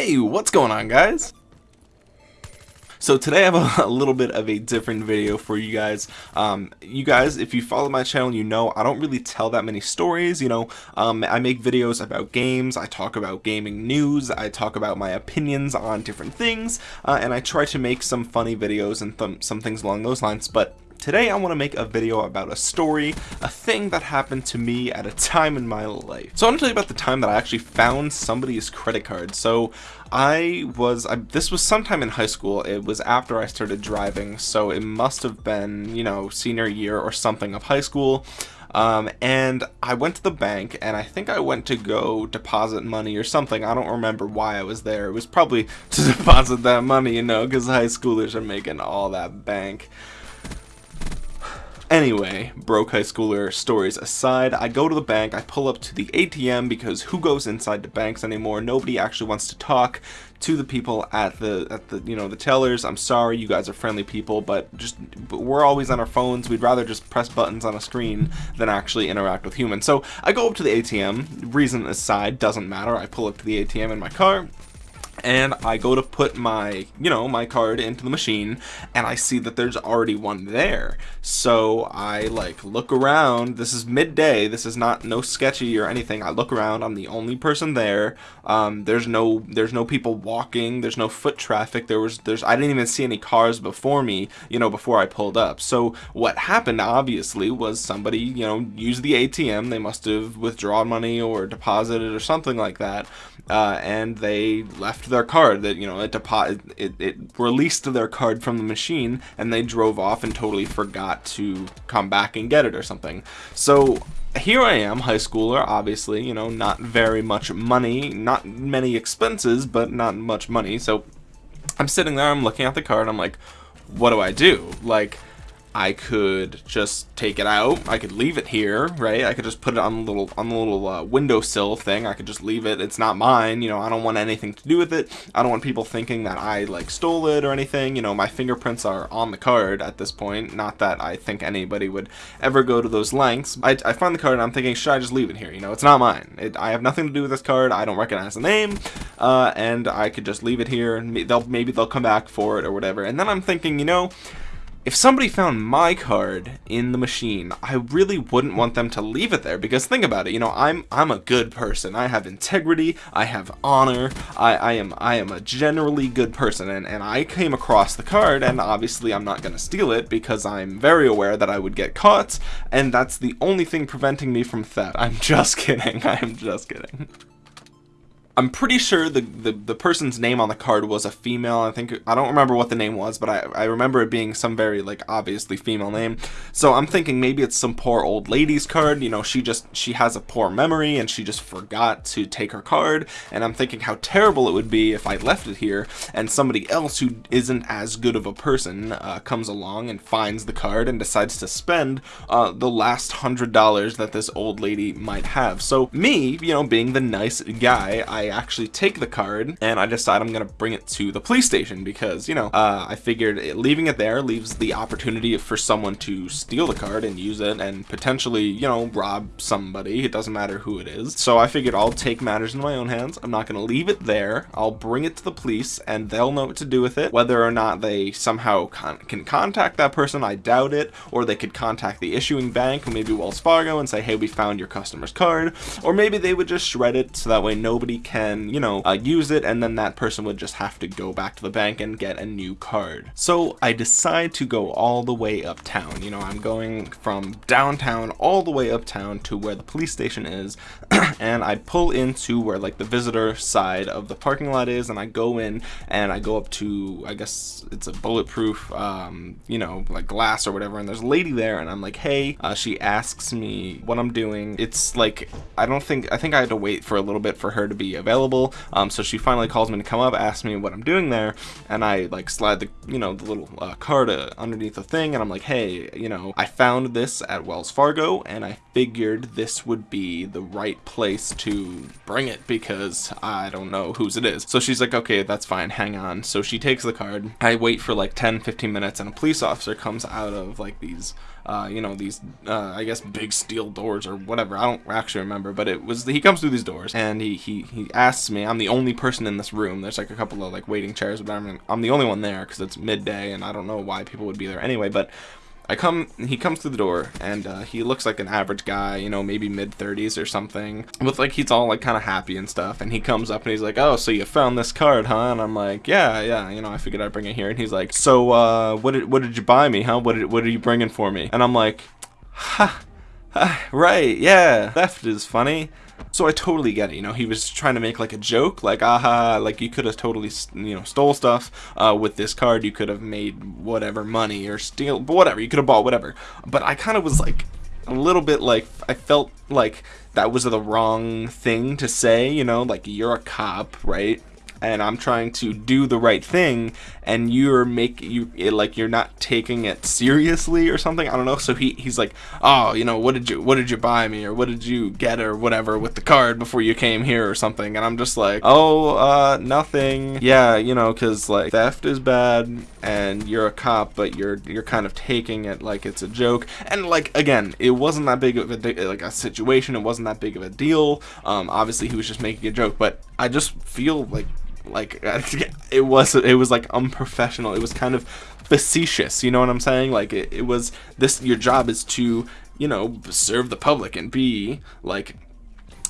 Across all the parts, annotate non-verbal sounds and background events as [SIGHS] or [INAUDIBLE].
Hey, what's going on guys? So today I have a, [LAUGHS] a, little bit of a different video for you guys. Um, you guys, if you follow my channel, you know I don't really tell that many stories, you know. Um, I make videos about games, I talk about gaming news, I talk about my opinions on different things, uh, and I try to make some funny videos and th some things along those lines, but Today I want to make a video about a story, a thing that happened to me at a time in my life. So I want to tell you about the time that I actually found somebody's credit card. So I was, I, this was sometime in high school, it was after I started driving, so it must have been, you know, senior year or something of high school. Um, and I went to the bank and I think I went to go deposit money or something. I don't remember why I was there. It was probably [LAUGHS] to deposit that money, you know, because high schoolers are making all that bank. Anyway, broke high schooler stories aside, I go to the bank, I pull up to the ATM because who goes inside the banks anymore? Nobody actually wants to talk to the people at the at the you know the tellers. I'm sorry, you guys are friendly people, but just but we're always on our phones. We'd rather just press buttons on a screen than actually interact with humans. So I go up to the ATM. Reason aside, doesn't matter. I pull up to the ATM in my car and I go to put my, you know, my card into the machine and I see that there's already one there. So I like look around. This is midday. This is not no sketchy or anything. I look around. I'm the only person there. Um, there's no there's no people walking. There's no foot traffic. There was there's I didn't even see any cars before me, you know, before I pulled up. So what happened obviously was somebody, you know, used the ATM. They must have withdrawn money or deposited or something like that. Uh, and they left their card that you know it, depo- it, it released their card from the machine and they drove off and totally forgot to come back and get it or something. So here I am high schooler obviously you know not very much money not many expenses but not much money. So I'm sitting there I'm looking at the card I'm like what do I do? Like I could just take it out. I could leave it here, right? I could just put it on the little on the little uh, windowsill thing. I could just leave it. It's not mine. You know, I don't want anything to do with it. I don't want people thinking that I like stole it or anything. You know, my fingerprints are on the card at this point. Not that I think anybody would ever go to those lengths. I, I find the card and I'm thinking, should I just leave it here? You know, it's not mine. It, I have nothing to do with this card. I don't recognize the name, uh, and I could just leave it here. And they'll maybe they'll come back for it or whatever. And then I'm thinking, you know if somebody found my card in the machine, I really wouldn't want them to leave it there because think about it, you know, I'm I'm a good person. I have integrity, I have honor, I, I am I am a generally good person and, and I came across the card and obviously I'm not gonna steal it because I'm very aware that I would get caught and that's the only thing preventing me from theft. I'm [LAUGHS] just kidding. I am just kidding. I'm pretty sure the, the, the person's name on the card was a female. I think I don't remember what the name was, but I, I remember it being some very like obviously female name. So I'm thinking maybe it's some poor old lady's card. You know, she just she has a poor memory and she just forgot to take her card. And I'm thinking how terrible it would be if I left it here and somebody else who isn't as good of a person uh, comes along and finds the card and decides to spend uh, the last hundred dollars that this old lady might have. So me, you know, being the nice guy, I actually take the card and I decide I'm gonna bring it to the police station because you know uh, I figured it, leaving it there leaves the opportunity for someone to steal the card and use it and potentially you know rob somebody. It doesn't matter who it is. So I figured I'll take matters in my own hands. I'm not gonna leave it there. I'll bring it to the police and they'll know what to do with it. Whether or not they somehow con can contact that person I doubt it. Or they could contact the issuing bank maybe Wells Fargo and say hey we found your customer's card. Or maybe they would just shred it so that way nobody can can, you know, uh, use it and then that person would just have to go back to the bank and get a new card. So I decide to go all the way uptown. You know, I'm going from downtown all the way uptown to where the police station is [CLEARS THROAT] and I pull into where like the visitor side of the parking lot is and I go in and I go up to, I guess it's a bulletproof, um, you know, like glass or whatever and there's a lady there and I'm like, hey, uh, she asks me what I'm doing. It's like, I don't think, I think I had to wait for a little bit for her to be available. Um, so she finally calls me to come up, asks me what I'm doing there, and I like slide the you know the little uh, card uh, underneath the thing, and I'm like, hey, you know, I found this at Wells Fargo, and I figured this would be the right place to bring it because I don't know whose it is. So she's like, okay, that's fine, hang on. So she takes the card. I wait for like 10, 15 minutes, and a police officer comes out of like these uh, you know, these, uh, I guess, big steel doors or whatever. I don't actually remember, but it was, he comes through these doors and he, he, he asks me, I'm the only person in this room. There's like a couple of like waiting chairs, but I'm, I'm the only one there because it's midday and I don't know why people would be there anyway, but I come, he comes through the door, and uh, he looks like an average guy, you know, maybe mid 30s or something. With like, he's all like kind of happy and stuff. And he comes up and he's like, "Oh, so you found this card, huh?" And I'm like, "Yeah, yeah, you know, I figured I'd bring it here." And he's like, "So, uh, what did what did you buy me, huh? What did what are you bringing for me?" And I'm like, "Ha, ha [SIGHS] right, yeah, theft is funny." So I totally get it, you know, he was trying to make like a joke, like, aha, like you could have totally, you know, stole stuff uh, with this card, you could have made whatever money or steal, but whatever, you could have bought whatever. But I kind of was like, a little bit like, I felt like that was the wrong thing to say, you know, like you're a cop, right? And I'm trying to do the right thing and you're make you it, like you're not taking it seriously or something I don't know. So he he's like oh you know what did you what did you buy me or what did you get or whatever with the card before you came here or something? And I'm just like oh uh nothing. Yeah you know cuz like theft is bad and you're a cop but you're you're kind of taking it like it's a joke. And like again it wasn't that big of a like a situation it wasn't that big of a deal. Um obviously he was just making a joke but I just feel like like [LAUGHS] it was it was like unprofessional. It was kind of facetious you know what i'm saying? Like it, it was this your job is to you know serve the public and be like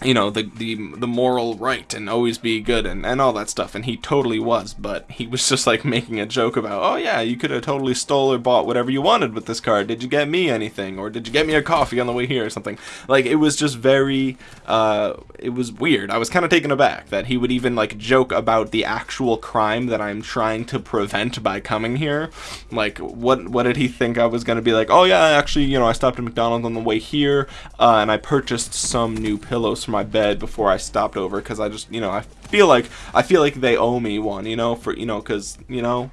you know the the the moral right and always be good and and all that stuff. And he totally was but he was just like making a joke about oh yeah you could have totally stole or bought whatever you wanted with this card. Did you get me anything? Or did you get me a coffee on the way here or something? Like it was just very uh it was weird. I was kind of taken aback that he would even like joke about the actual crime that i'm trying to prevent by coming here. Like what what did he think i was going to be like oh yeah actually you know i stopped at mcdonald's on the way here uh, and i purchased some new pillows my bed before I stopped over because I just, you know, I feel like I feel like they owe me one, you know, for you know, because you know,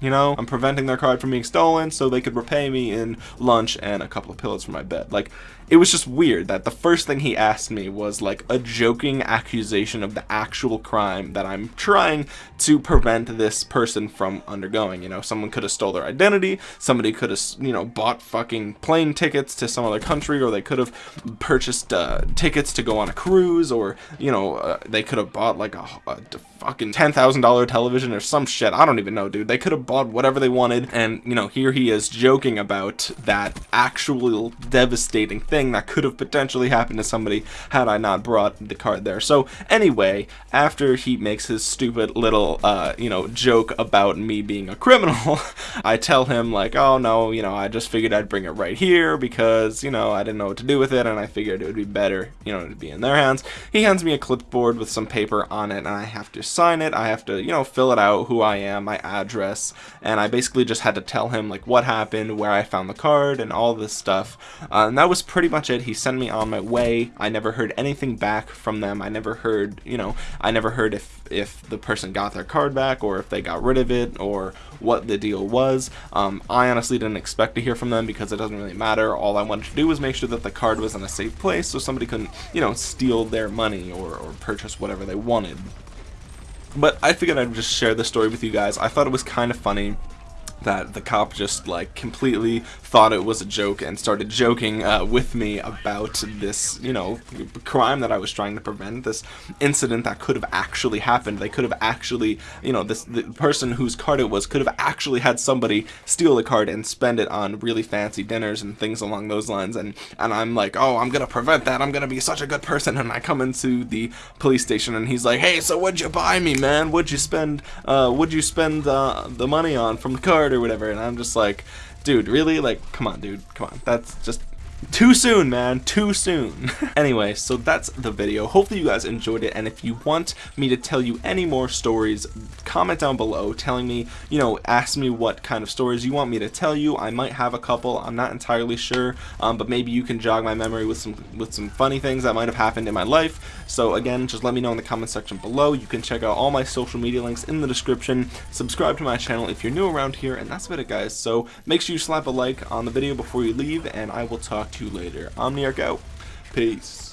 you know, I'm preventing their card from being stolen so they could repay me in lunch and a couple of pillows for my bed. Like, it was just weird that the first thing he asked me was like a joking accusation of the actual crime that I'm trying to prevent this person from undergoing. You know, someone could have stole their identity, somebody could have, you know, bought fucking plane tickets to some other country, or they could have purchased uh, tickets to go on a cruise, or, you know, uh, they could have bought like a, a fucking $10,000 television or some shit. I don't even know, dude. They could have bought whatever they wanted, and, you know, here he is joking about that actual devastating thing thing that could have potentially happened to somebody had I not brought the card there. So anyway, after he makes his stupid little, uh, you know, joke about me being a criminal, [LAUGHS] I tell him like, oh no, you know, I just figured I'd bring it right here because, you know, I didn't know what to do with it and I figured it would be better, you know, to be in their hands. He hands me a clipboard with some paper on it and I have to sign it. I have to, you know, fill it out, who I am, my address, and I basically just had to tell him like what happened, where I found the card, and all this stuff. Uh, and that was pretty pretty much it. He sent me on my way. I never heard anything back from them. I never heard, you know, I never heard if if the person got their card back or if they got rid of it or what the deal was. Um, I honestly didn't expect to hear from them because it doesn't really matter. All I wanted to do was make sure that the card was in a safe place so somebody couldn't, you know, steal their money or, or purchase whatever they wanted. But I figured I'd just share the story with you guys. I thought it was kind of funny that the cop just like completely thought it was a joke and started joking uh, with me about this, you know, crime that I was trying to prevent, this incident that could have actually happened. They could have actually, you know, this the person whose card it was could have actually had somebody steal the card and spend it on really fancy dinners and things along those lines. And and I'm like, oh, I'm gonna prevent that. I'm gonna be such a good person. And I come into the police station and he's like, hey, so what'd you buy me, man? What'd you spend? Uh, what'd you spend uh, the money on from the card or whatever? And I'm just like dude, really? Like, come on, dude. Come on. That's just too soon, man. Too soon. [LAUGHS] anyway, so that's the video. Hopefully you guys enjoyed it. And if you want me to tell you any more stories, comment down below telling me, you know, ask me what kind of stories you want me to tell you. I might have a couple. I'm not entirely sure. Um, but maybe you can jog my memory with some with some funny things that might have happened in my life. So again, just let me know in the comment section below. You can check out all my social media links in the description. Subscribe to my channel if you're new around here. And that's about it, guys. So make sure you slap a like on the video before you leave. And I will talk talk to you later. Omniarch out. Peace.